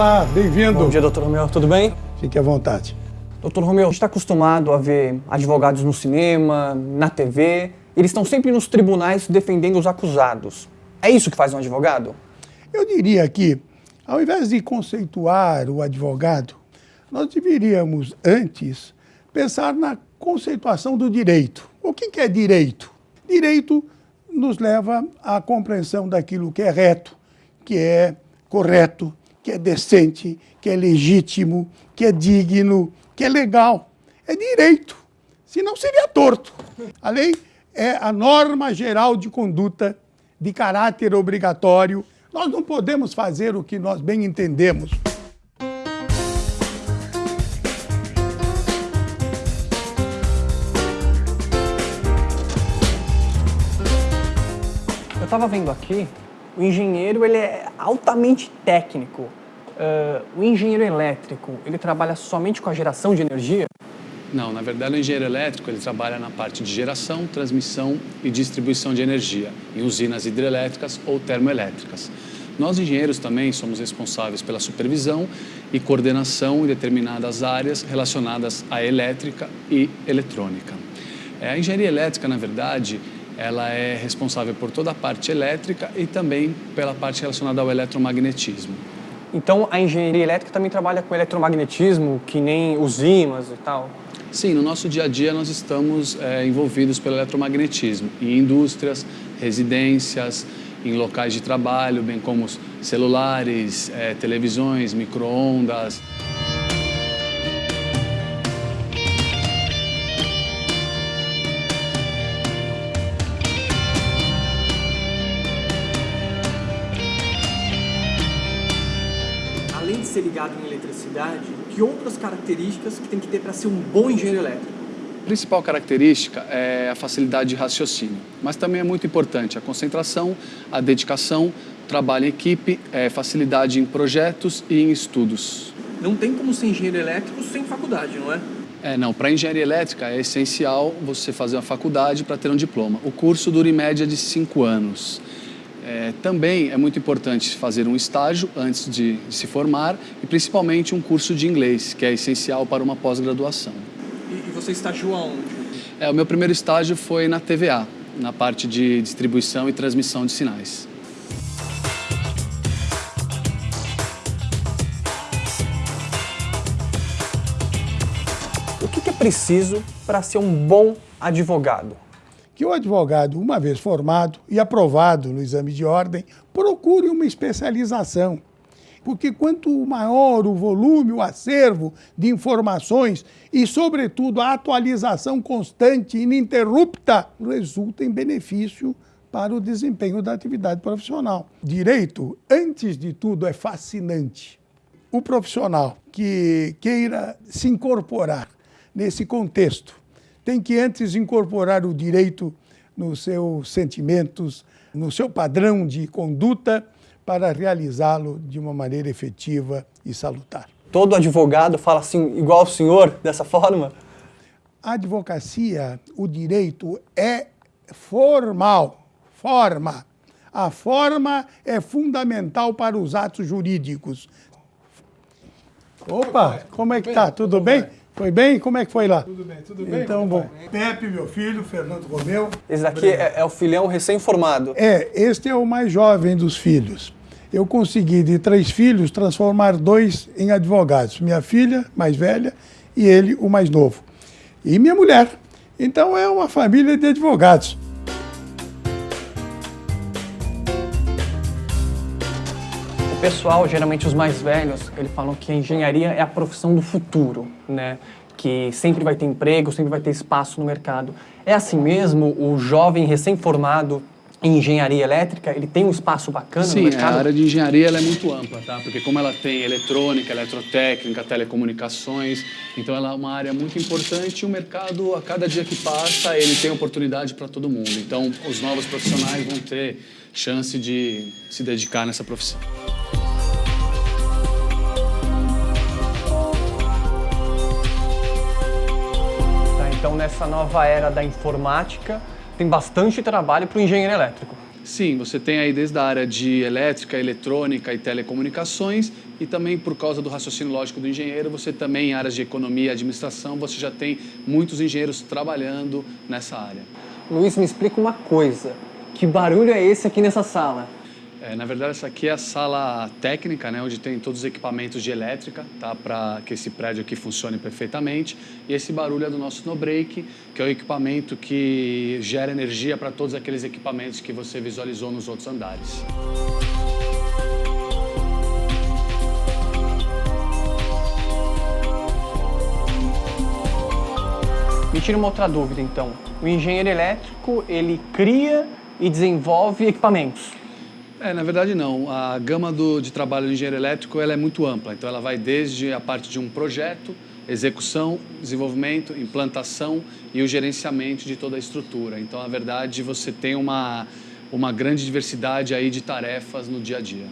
Olá, bem-vindo. Bom dia, doutor Romeu. Tudo bem? Fique à vontade. Doutor Romeu, a gente está acostumado a ver advogados no cinema, na TV. Eles estão sempre nos tribunais defendendo os acusados. É isso que faz um advogado? Eu diria que, ao invés de conceituar o advogado, nós deveríamos antes pensar na conceituação do direito. O que é direito? Direito nos leva à compreensão daquilo que é reto, que é correto, que é decente, que é legítimo, que é digno, que é legal. É direito, senão seria torto. A lei é a norma geral de conduta de caráter obrigatório. Nós não podemos fazer o que nós bem entendemos. Eu estava vendo aqui, o engenheiro ele é altamente técnico. Uh, o engenheiro elétrico, ele trabalha somente com a geração de energia? Não, na verdade o engenheiro elétrico ele trabalha na parte de geração, transmissão e distribuição de energia em usinas hidrelétricas ou termoelétricas. Nós engenheiros também somos responsáveis pela supervisão e coordenação em determinadas áreas relacionadas à elétrica e eletrônica. É, a engenharia elétrica, na verdade, ela é responsável por toda a parte elétrica e também pela parte relacionada ao eletromagnetismo. Então a engenharia elétrica também trabalha com eletromagnetismo, que nem os ímãs e tal? Sim, no nosso dia a dia nós estamos é, envolvidos pelo eletromagnetismo em indústrias, residências, em locais de trabalho, bem como celulares, é, televisões, micro-ondas. Ser ligado em eletricidade, que outras características que tem que ter para ser um bom engenheiro elétrico? A principal característica é a facilidade de raciocínio, mas também é muito importante a concentração, a dedicação, trabalho em equipe, é, facilidade em projetos e em estudos. Não tem como ser engenheiro elétrico sem faculdade, não é? É, não. Para engenharia elétrica é essencial você fazer uma faculdade para ter um diploma. O curso dura em média de cinco anos. É, também é muito importante fazer um estágio antes de, de, se formar e principalmente um curso de inglês, que é essencial para uma pós-graduação. E, e, você estagiou aonde? É, o meu primeiro estágio foi na TVA, na parte de distribuição e transmissão de sinais. O que, que é preciso para ser um bom advogado? Que o advogado, uma vez formado e aprovado no exame de ordem, procure uma especialização. Porque quanto maior o volume, o acervo de informações e, sobretudo, a atualização constante ininterrupta, resulta em benefício para o desempenho da atividade profissional. Direito, antes de tudo, é fascinante. O profissional que queira se incorporar nesse contexto tem que antes incorporar o direito nos seus sentimentos, no seu padrão de conduta, para realizá-lo de uma maneira efetiva e salutar. Todo advogado fala assim, igual o senhor, dessa forma? A advocacia, o direito é formal, forma. A forma é fundamental para os atos jurídicos. Opa, como é que tá? Tudo bem? Foi bem? Como é que foi lá? Tudo bem, tudo bem. Então, bom. Pepe, meu filho, Fernando Romeu. Esse daqui é, é, o filhão recém-formado. É, este é o mais jovem dos filhos. Eu consegui, de três filhos, transformar dois em advogados. Minha filha, mais velha, e ele, o mais novo. E minha mulher. Então é uma família de advogados. Pessoal, geralmente os mais velhos, eles falam que a engenharia é a profissão do futuro, né? Que sempre vai ter emprego, sempre vai ter espaço no mercado. É assim mesmo? O jovem recém-formado em engenharia elétrica, ele tem um espaço bacana Sim, no mercado? Sim, a área de engenharia é muito ampla, tá? Porque como ela tem eletrônica, eletrotécnica, telecomunicações, então ela é uma área muito importante e o mercado, a cada dia que passa, ele tem oportunidade para todo mundo. Então, os novos profissionais vão ter chance de se dedicar nessa profissão. Então, nessa nova era da informática, tem bastante trabalho para o engenheiro elétrico. Sim, você tem aí desde a área de elétrica, eletrônica e telecomunicações e também por causa do raciocínio lógico do engenheiro, você também em áreas de economia e administração, você já tem muitos engenheiros trabalhando nessa área. Luiz, me explica uma coisa. Que barulho é esse aqui nessa sala? É, na verdade, essa aqui é a sala técnica, né, onde tem todos os equipamentos de elétrica, tá, para que esse prédio aqui funcione perfeitamente. E esse barulho é do nosso snowbreak, que é o equipamento que gera energia para todos aqueles equipamentos que você visualizou nos outros andares. Me tira uma outra dúvida, então. O engenheiro elétrico, ele cria e desenvolve equipamentos. É, na verdade não. A gama do, de trabalho do engenheiro elétrico ela é muito ampla. Então ela vai desde a parte de um projeto, execução, desenvolvimento, implantação e o gerenciamento de toda a estrutura. Então, na verdade, você tem uma, uma grande diversidade aí de tarefas no dia a dia.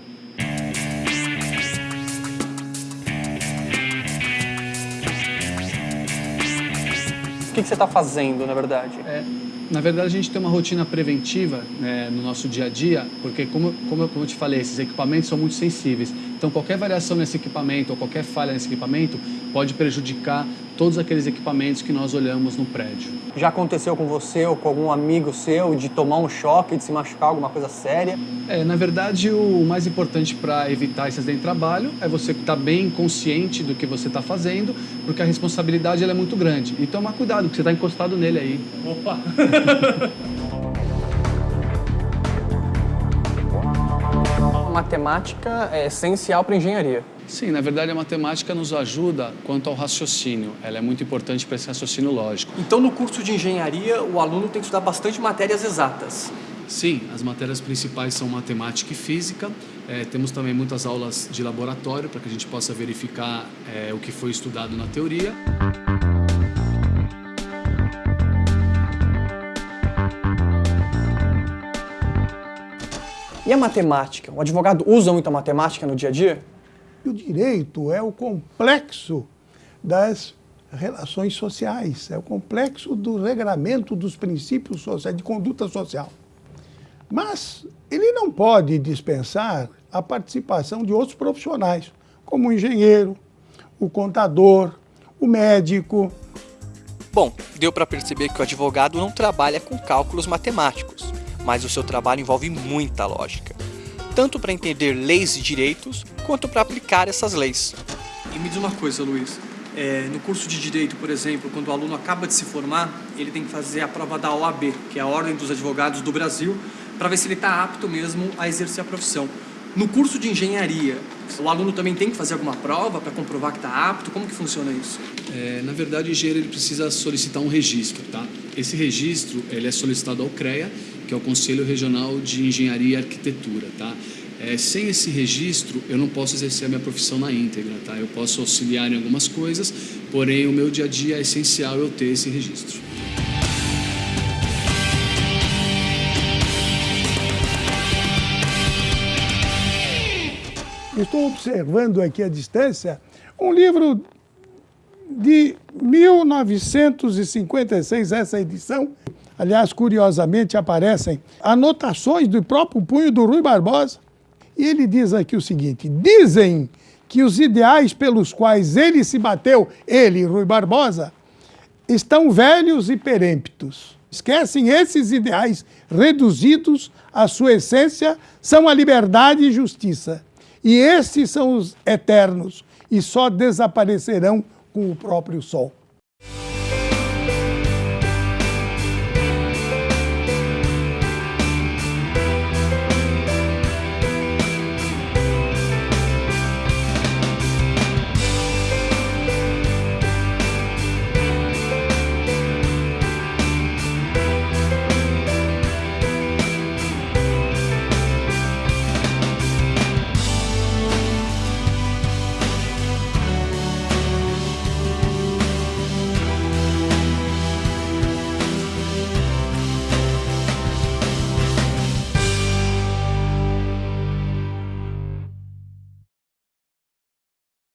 O que, que você está fazendo, na verdade? É, na verdade, a gente tem uma rotina preventiva né, no nosso dia a dia, porque, como, como, eu, como eu te falei, esses equipamentos são muito sensíveis. Então, qualquer variação nesse equipamento ou qualquer falha nesse equipamento pode prejudicar todos aqueles equipamentos que nós olhamos no prédio. Já aconteceu com você ou com algum amigo seu de tomar um choque, de se machucar, alguma coisa séria? É, na verdade, o mais importante para evitar esse acidente de trabalho é você estar bem consciente do que você está fazendo, porque a responsabilidade é muito grande. E tomar cuidado, porque você está encostado nele aí. Opa! matemática é essencial para a engenharia. Sim, na verdade a matemática nos ajuda quanto ao raciocínio. Ela é muito importante para esse raciocínio lógico. Então no curso de engenharia o aluno tem que estudar bastante matérias exatas. Sim, as matérias principais são matemática e física. É, temos também muitas aulas de laboratório para que a gente possa verificar é, o que foi estudado na teoria. E a matemática? O advogado usa muito a matemática no dia a dia? O direito é o complexo das relações sociais, é o complexo do regramento dos princípios sociais, de conduta social. Mas ele não pode dispensar a participação de outros profissionais, como o engenheiro, o contador, o médico. Bom, deu para perceber que o advogado não trabalha com cálculos matemáticos, mas o seu trabalho envolve muita lógica, tanto para entender leis e direitos, quanto para aplicar essas leis. E me diz uma coisa, Luiz, é, no curso de Direito, por exemplo, quando o aluno acaba de se formar, ele tem que fazer a prova da OAB, que é a Ordem dos Advogados do Brasil, para ver se ele está apto mesmo a exercer a profissão. No curso de Engenharia, o aluno também tem que fazer alguma prova para comprovar que está apto? Como que funciona isso? É, na verdade, o engenheiro ele precisa solicitar um registro, tá? Esse registro ele é solicitado ao CREA, que é o Conselho Regional de Engenharia e Arquitetura, tá? É, sem esse registro, eu não posso exercer a minha profissão na íntegra, tá? Eu posso auxiliar em algumas coisas, porém o meu dia a dia é essencial eu ter esse registro. Estou observando aqui à distância um livro de 1956, essa edição. Aliás, curiosamente aparecem anotações do próprio punho do Rui Barbosa. E ele diz aqui o seguinte: dizem que os ideais pelos quais ele se bateu, ele, Rui Barbosa, estão velhos e perêmptos. Esquecem esses ideais reduzidos à sua essência, são a liberdade e justiça. E esses são os eternos e só desaparecerão com o próprio sol.